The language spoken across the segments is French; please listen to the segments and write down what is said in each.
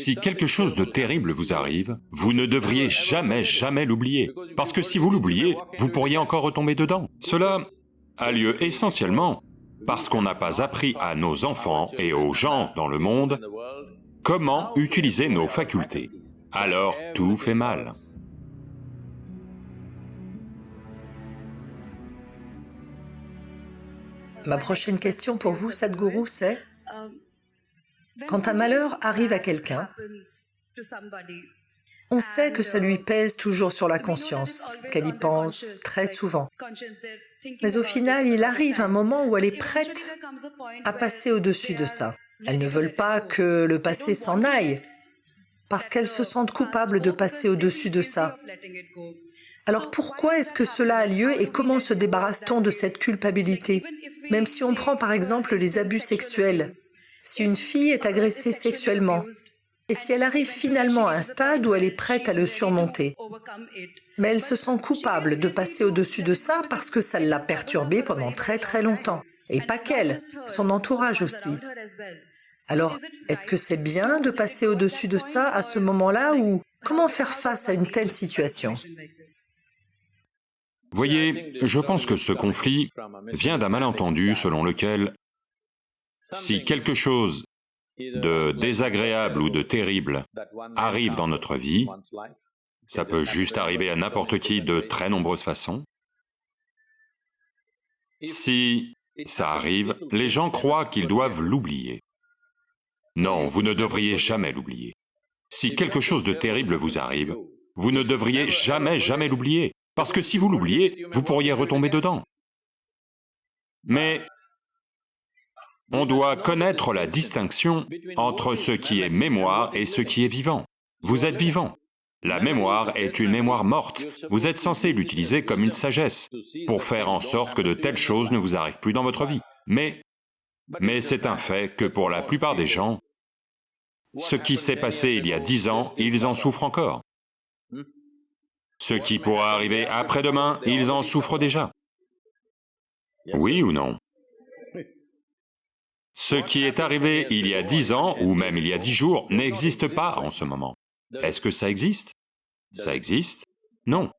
Si quelque chose de terrible vous arrive, vous ne devriez jamais, jamais l'oublier, parce que si vous l'oubliez, vous pourriez encore retomber dedans. Cela a lieu essentiellement parce qu'on n'a pas appris à nos enfants et aux gens dans le monde comment utiliser nos facultés. Alors tout fait mal. Ma prochaine question pour vous, Sadhguru, c'est quand un malheur arrive à quelqu'un, on sait que ça lui pèse toujours sur la conscience, qu'elle y pense très souvent. Mais au final, il arrive un moment où elle est prête à passer au-dessus de ça. Elles ne veulent pas que le passé s'en aille, parce qu'elles se sentent coupables de passer au-dessus de ça. Alors pourquoi est-ce que cela a lieu et comment se débarrasse-t-on de cette culpabilité? Même si on prend par exemple les abus sexuels, si une fille est agressée sexuellement, et si elle arrive finalement à un stade où elle est prête à le surmonter, mais elle se sent coupable de passer au-dessus de ça parce que ça l'a perturbée pendant très très longtemps, et pas qu'elle, son entourage aussi. Alors, est-ce que c'est bien de passer au-dessus de ça à ce moment-là ou comment faire face à une telle situation? Voyez, je pense que ce conflit vient d'un malentendu selon lequel si quelque chose de désagréable ou de terrible arrive dans notre vie, ça peut juste arriver à n'importe qui de très nombreuses façons. Si ça arrive, les gens croient qu'ils doivent l'oublier. Non, vous ne devriez jamais l'oublier. Si quelque chose de terrible vous arrive, vous ne devriez jamais, jamais l'oublier, parce que si vous l'oubliez, vous pourriez retomber dedans. Mais on doit connaître la distinction entre ce qui est mémoire et ce qui est vivant. Vous êtes vivant. La mémoire est une mémoire morte. Vous êtes censé l'utiliser comme une sagesse, pour faire en sorte que de telles choses ne vous arrivent plus dans votre vie. Mais, mais c'est un fait que pour la plupart des gens, ce qui s'est passé il y a dix ans, ils en souffrent encore. Ce qui pourra arriver après-demain, ils en souffrent déjà. Oui ou non? Ce qui est arrivé il y a dix ans, ou même il y a dix jours, n'existe pas en ce moment. Est-ce que ça existe? Ça existe? Non.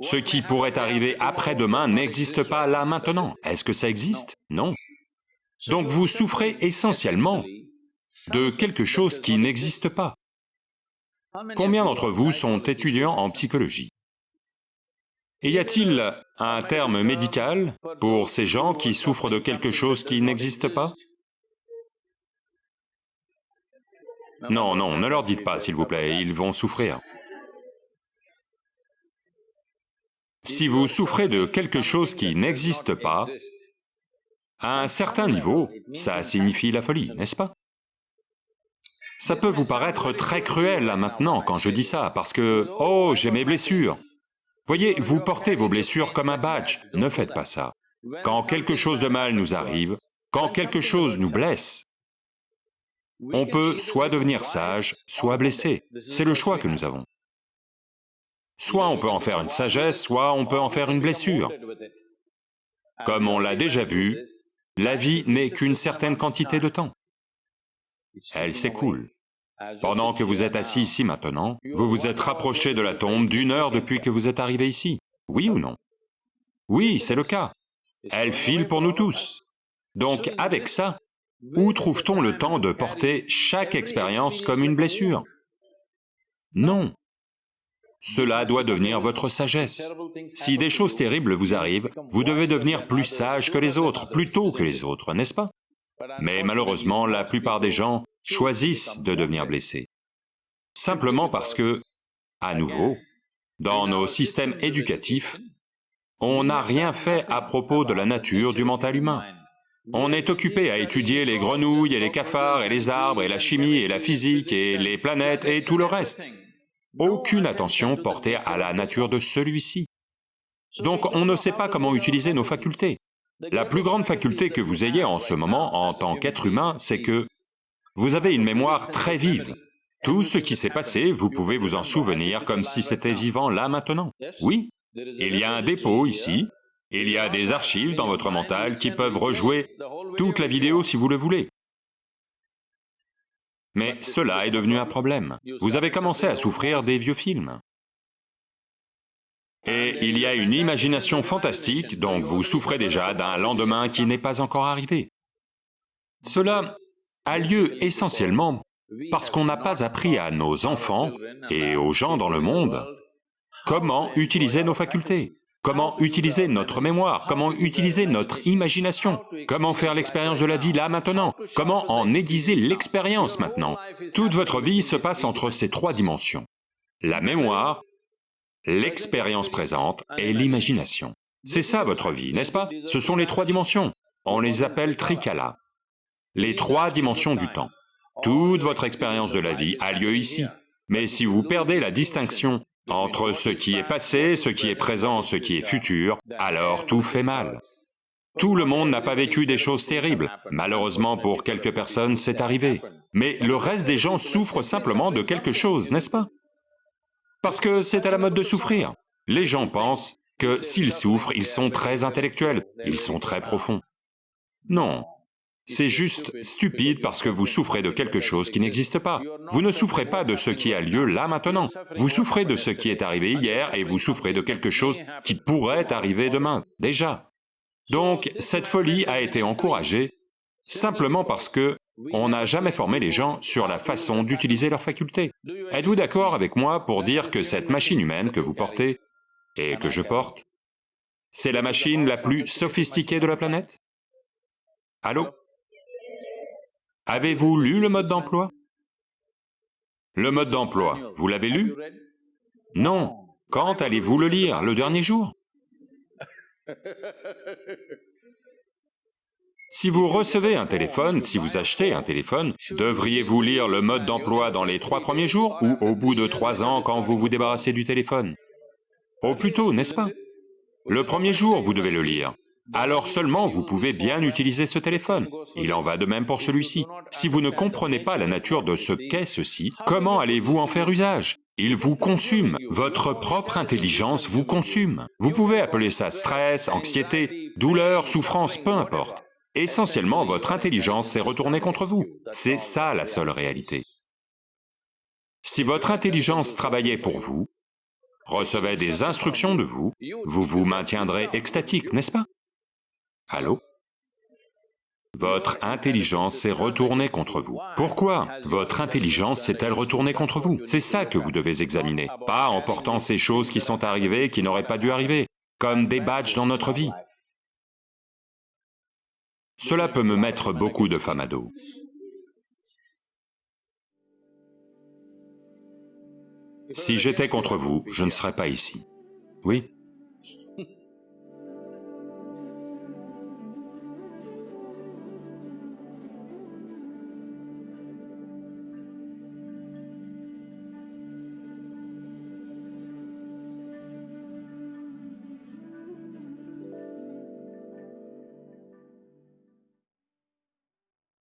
Ce qui pourrait arriver après-demain n'existe pas là maintenant. Est-ce que ça existe? Non. Donc vous souffrez essentiellement de quelque chose qui n'existe pas. Combien d'entre vous sont étudiants en psychologie? Y a-t-il un terme médical pour ces gens qui souffrent de quelque chose qui n'existe pas? Non, non, ne leur dites pas, s'il vous plaît, ils vont souffrir. Si vous souffrez de quelque chose qui n'existe pas, à un certain niveau, ça signifie la folie, n'est-ce pas? Ça peut vous paraître très cruel là maintenant quand je dis ça, parce que, oh, j'ai mes blessures. Voyez, vous portez vos blessures comme un badge, ne faites pas ça. Quand quelque chose de mal nous arrive, quand quelque chose nous blesse, on peut soit devenir sage, soit blessé. C'est le choix que nous avons. Soit on peut en faire une sagesse, soit on peut en faire une blessure. Comme on l'a déjà vu, la vie n'est qu'une certaine quantité de temps. Elle s'écoule. Pendant que vous êtes assis ici maintenant, vous vous êtes rapproché de la tombe d'une heure depuis que vous êtes arrivé ici. Oui ou non? Oui, c'est le cas. Elle file pour nous tous. Donc avec ça, où trouve-t-on le temps de porter chaque expérience comme une blessure? Non. Cela doit devenir votre sagesse. Si des choses terribles vous arrivent, vous devez devenir plus sage que les autres, plus tôt que les autres, n'est-ce pas? Mais malheureusement, la plupart des gens choisissent de devenir blessés. Simplement parce que, à nouveau, dans nos systèmes éducatifs, on n'a rien fait à propos de la nature du mental humain. On est occupé à étudier les grenouilles et les cafards et les arbres et la chimie et la physique et les planètes et tout le reste. Aucune attention portée à la nature de celui-ci. Donc on ne sait pas comment utiliser nos facultés. La plus grande faculté que vous ayez en ce moment en tant qu'être humain, c'est que vous avez une mémoire très vive. Tout ce qui s'est passé, vous pouvez vous en souvenir comme si c'était vivant là maintenant. Oui, il y a un dépôt ici, il y a des archives dans votre mental qui peuvent rejouer toute la vidéo si vous le voulez. Mais cela est devenu un problème. Vous avez commencé à souffrir des vieux films. Et il y a une imagination fantastique, donc vous souffrez déjà d'un lendemain qui n'est pas encore arrivé. Cela a lieu essentiellement parce qu'on n'a pas appris à nos enfants et aux gens dans le monde comment utiliser nos facultés, comment utiliser notre mémoire, comment utiliser notre imagination, comment faire l'expérience de la vie là maintenant, comment en aiguiser l'expérience maintenant? Toute votre vie se passe entre ces trois dimensions. La mémoire, l'expérience présente et l'imagination. C'est ça votre vie, n'est-ce pas? Ce sont les trois dimensions. On les appelle trikala, les trois dimensions du temps. Toute votre expérience de la vie a lieu ici. Mais si vous perdez la distinction entre ce qui est passé, ce qui est présent, ce qui est futur, alors tout fait mal. Tout le monde n'a pas vécu des choses terribles. Malheureusement pour quelques personnes, c'est arrivé. Mais le reste des gens souffrent simplement de quelque chose, n'est-ce pas? Parce que c'est à la mode de souffrir. Les gens pensent que s'ils souffrent, ils sont très intellectuels, ils sont très profonds. Non, c'est juste stupide parce que vous souffrez de quelque chose qui n'existe pas. Vous ne souffrez pas de ce qui a lieu là maintenant. Vous souffrez de ce qui est arrivé hier et vous souffrez de quelque chose qui pourrait arriver demain, déjà. Donc, cette folie a été encouragée simplement parce que on n'a jamais formé les gens sur la façon d'utiliser leurs facultés. Êtes-vous d'accord avec moi pour dire que cette machine humaine que vous portez, et que je porte, c'est la machine la plus sophistiquée de la planète? Allô? Avez-vous lu le mode d'emploi? Le mode d'emploi, vous l'avez lu? Non. Quand allez-vous le lire Le dernier jour? Si vous recevez un téléphone, si vous achetez un téléphone, devriez-vous lire le mode d'emploi dans les trois premiers jours ou au bout de trois ans quand vous vous débarrassez du téléphone? Au plus tôt, n'est-ce pas? Le premier jour, vous devez le lire alors seulement vous pouvez bien utiliser ce téléphone. Il en va de même pour celui-ci. Si vous ne comprenez pas la nature de ce qu'est ceci, comment allez-vous en faire usage? Il vous consume, votre propre intelligence vous consume. Vous pouvez appeler ça stress, anxiété, douleur, souffrance, peu importe. Essentiellement, votre intelligence s'est retournée contre vous. C'est ça la seule réalité. Si votre intelligence travaillait pour vous, recevait des instructions de vous, vous vous maintiendrez extatique, n'est-ce pas? Allô? Votre intelligence s'est retournée contre vous. Pourquoi Votre intelligence s'est-elle retournée contre vous C'est ça que vous devez examiner, pas en portant ces choses qui sont arrivées, qui n'auraient pas dû arriver, comme des badges dans notre vie. Cela peut me mettre beaucoup de femmes à dos. Si j'étais contre vous, je ne serais pas ici. Oui?